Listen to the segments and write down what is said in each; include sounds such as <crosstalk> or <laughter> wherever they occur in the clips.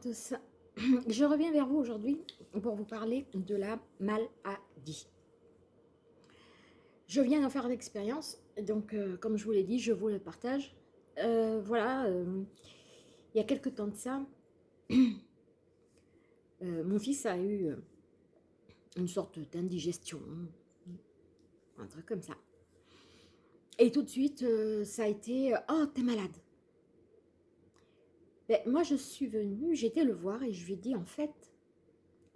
<clears throat> Je reviens vers vous aujourd'hui pour vous parler de la maladie. Je viens d'en faire l'expérience, donc euh, comme je vous l'ai dit, je vous le partage. Euh, voilà, euh, il y a quelques temps de ça, <clears throat> mon fils a eu une sorte d'indigestion, un truc comme ça. Et tout de suite, ça a été « Oh, t'es malade !» Ben, moi, je suis venue, j'étais le voir et je lui ai dit, en fait,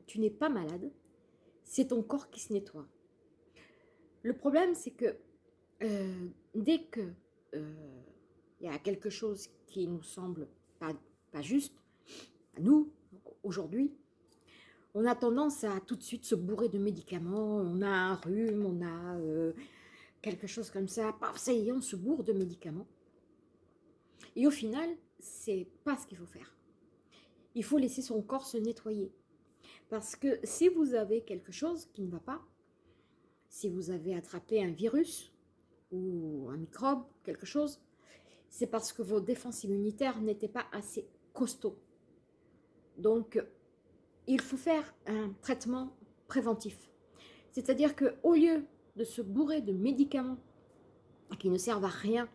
tu n'es pas malade, c'est ton corps qui se nettoie. Le problème, c'est que euh, dès que euh, il y a quelque chose qui nous semble pas, juste, à nous, aujourd'hui, on a tendance à tout de suite se bourrer de médicaments, on a un rhume, on a euh, quelque chose comme ça, ça y est, on se bourre de médicaments. Et au final, c'est pas ce qu'il faut faire. Il faut laisser son corps se nettoyer. Parce que si vous avez quelque chose qui ne va pas, si vous avez attrapé un virus ou un microbe, quelque chose, c'est parce que vos défenses immunitaires n'étaient pas assez costauds. Donc, il faut faire un traitement préventif. C'est-à-dire qu'au lieu de se bourrer de médicaments qui ne servent à rien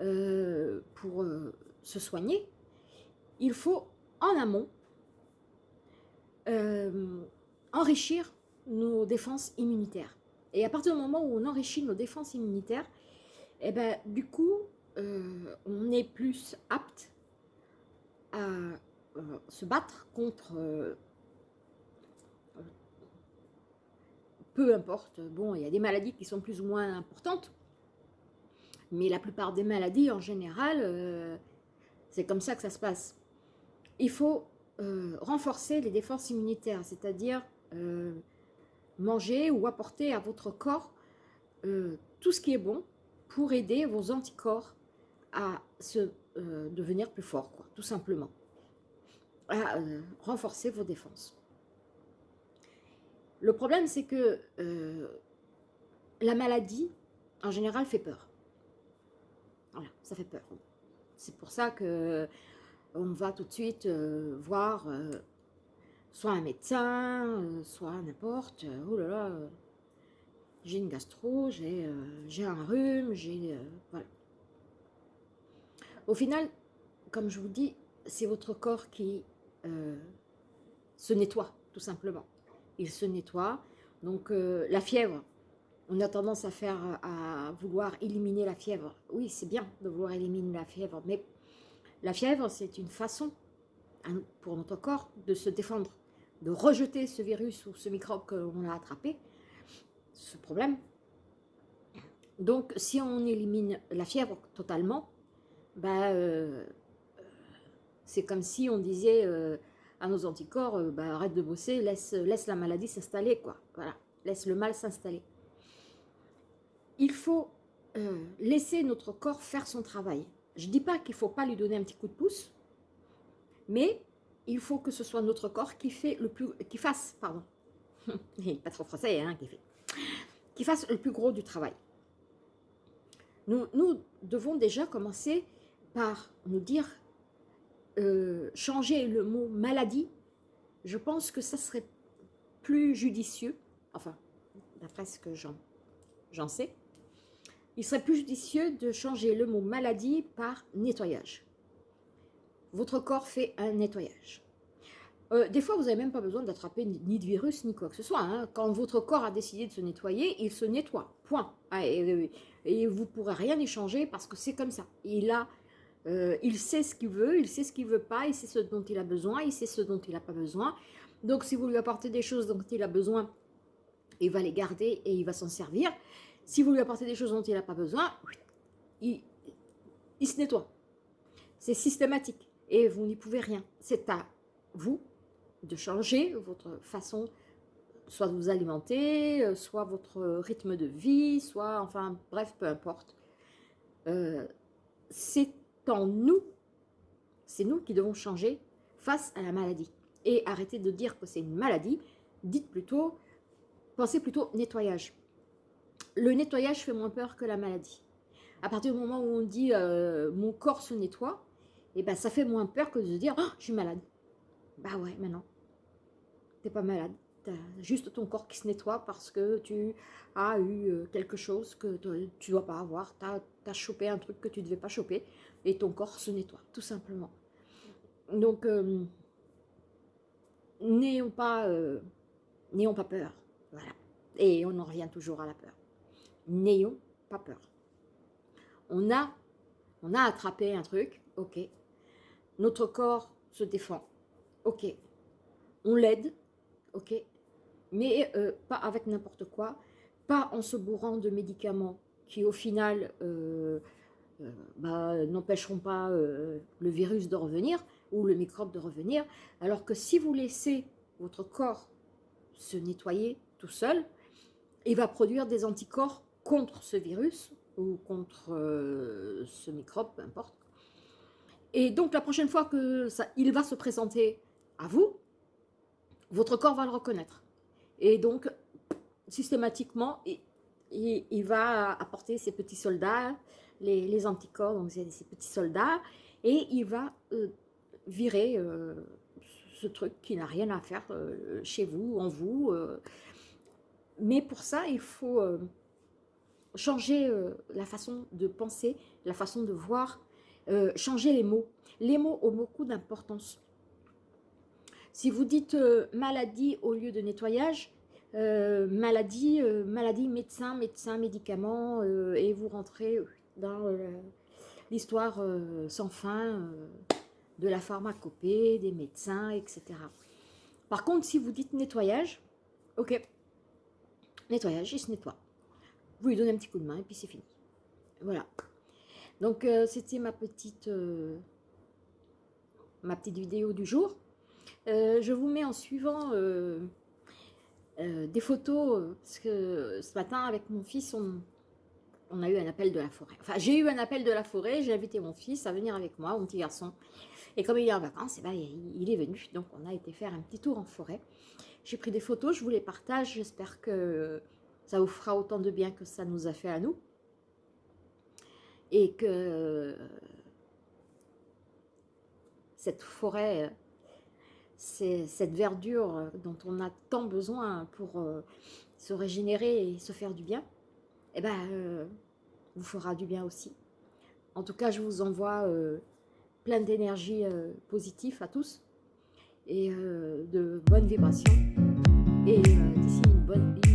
euh, pour euh, se soigner, il faut en amont euh, enrichir nos défenses immunitaires. Et à partir du moment où on enrichit nos défenses immunitaires, eh ben, du coup, euh, on est plus apte à euh, se battre contre peu importe, bon, il y a des maladies qui sont plus ou moins importantes, mais la plupart des maladies, en général, c'est comme ça que ça se passe. Il faut euh, renforcer les défenses immunitaires, c'est-à-dire euh, manger ou apporter à votre corps euh, tout ce qui est bon pour aider vos anticorps à se devenir plus forts, tout simplement. À renforcer vos défenses. Le problème, c'est que la maladie, en général, fait peur. Voilà, ça fait peur. C'est pour ça que on va tout de suite euh, voir euh, soit un médecin, euh, soit n'importe. oh là là, j'ai une gastro, j'ai un rhume, j'ai... voilà. Au final, comme je vous dis, c'est votre corps qui se nettoie, tout simplement. Il se nettoie. Donc, la fièvre, on a tendance à faire, à vouloir éliminer la fièvre. Oui, c'est bien de vouloir éliminer la fièvre, mais la fièvre, c'est une façon pour notre corps de se défendre, de rejeter ce virus ou ce microbe qu'on a attrapé, ce problème. Donc, si on élimine la fièvre totalement, bah, euh, c'est comme si on disait euh, à nos anticorps, euh, bah, arrête de bosser, laisse, laisse la maladie s'installer, quoi. Voilà, laisse le mal s'installer il faut euh, laisser notre corps faire son travail. Je ne dis pas qu'il ne faut pas lui donner un petit coup de pouce, mais il faut que ce soit notre corps qui, fait le plus, qui fasse, pardon, <laughs> pas trop français, hein, qui, fait, qui fasse le plus gros du travail. Nous, nous devons déjà commencer par nous dire, euh, changer le mot maladie, je pense que ça serait plus judicieux, enfin, d'après ce que j'en sais, il serait plus judicieux de changer le mot maladie par nettoyage. Votre corps fait un nettoyage. Euh, des fois, vous n'avez même pas besoin d'attraper ni de virus, ni quoi que ce soit. Hein. Quand votre corps a décidé de se nettoyer, il se nettoie, point. Ah, et, vous ne pourrez rien échanger parce que c'est comme ça. Il, a, euh, il sait ce qu'il veut, il sait ce qu'il ne veut pas, il sait ce dont il a besoin, il sait ce dont il n'a pas besoin. Donc, si vous lui apportez des choses dont il a besoin, il va les garder et il va s'en servir. Si vous lui apportez des choses dont il n'a pas besoin, il, se nettoie. C'est systématique et vous n'y pouvez rien. C'est à vous de changer votre façon, soit de vous alimenter, euh, soit votre rythme de vie, soit, enfin, bref, peu importe. Euh, c'est en nous, c'est nous qui devons changer face à la maladie. Et arrêtez de dire que c'est une maladie, dites plutôt, pensez plutôt nettoyage le nettoyage fait moins peur que la maladie. À partir du moment où on dit euh, mon corps se nettoie, et eh ben, ça fait moins peur que de se dire oh, je suis malade. Bah ouais, mais non. T'es pas malade. T'as juste ton corps qui se nettoie parce que tu as eu euh, quelque chose que tu dois pas avoir. Tu as, chopé un truc que tu devais pas choper et ton corps se nettoie, tout simplement. Donc, euh, n'ayons pas, pas peur. Voilà. Et on en revient toujours à la peur. N'ayons pas peur. On a, on a attrapé un truc, ok. Notre corps se défend, ok. On l'aide, ok. Mais euh, pas avec n'importe quoi, pas en se bourrant de médicaments qui au final euh, bah, n'empêcheront pas le virus de revenir, ou le microbe de revenir, alors que si vous laissez votre corps se nettoyer tout seul, il va produire des anticorps contre ce virus ou contre euh, ce microbe, peu importe. Et donc la prochaine fois que ça, il va se présenter à vous, votre corps va le reconnaître. Et donc, systématiquement, il, va apporter ses petits soldats, les, anticorps, donc ces petits soldats, et il va euh, virer euh, ce truc qui n'a rien à faire chez vous, en vous. Mais pour ça, il faut changer la façon de penser, la façon de voir, changer les mots. Les mots ont beaucoup d'importance. Si vous dites maladie au lieu de nettoyage, maladie, maladie, médecin, médecin, médicament, et vous rentrez dans l'histoire sans fin de la pharmacopée, des médecins, etc. Par contre, si vous dites nettoyage, ok, nettoyage, il se nettoie. Vous lui donnez un petit coup de main et puis c'est fini. Voilà. Donc, euh, c'était ma petite euh, ma petite vidéo du jour. Euh, je vous mets en suivant des photos, parce que ce matin, avec mon fils, on, a eu un appel de la forêt. Enfin, j'ai eu un appel de la forêt, j'ai invité mon fils à venir avec moi, mon petit garçon. Et comme il est en vacances, eh ben, il est venu. Donc, on a été faire un petit tour en forêt. J'ai pris des photos, je vous les partage. J'espère que ça vous fera autant de bien que ça nous a fait à nous. Et que cette forêt, cette verdure dont on a tant besoin pour euh, se régénérer et se faire du bien, eh ben, euh, vous fera du bien aussi. En tout cas, je vous envoie euh, plein d'énergie positive à tous et de bonnes vibrations. Et d'ici une bonne.